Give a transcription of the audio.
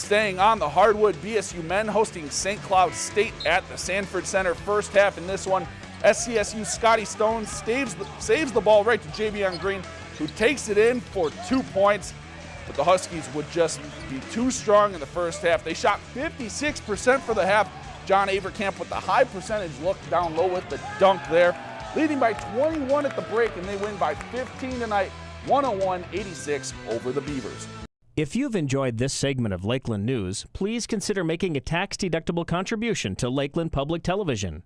Staying on the hardwood, BSU men hosting St. Cloud State at the Sanford Center. First half in this one, SCSU Scotty Stone saves the, saves the ball right to Javion Green, who takes it in for two points. But the Huskies would just be too strong in the first half. They shot 56% for the half. John Avercamp with the high percentage look down low with the dunk there. Leading by 21 at the break, and they win by 15 tonight, 101-86 over the Beavers. If you've enjoyed this segment of Lakeland News, please consider making a tax-deductible contribution to Lakeland Public Television.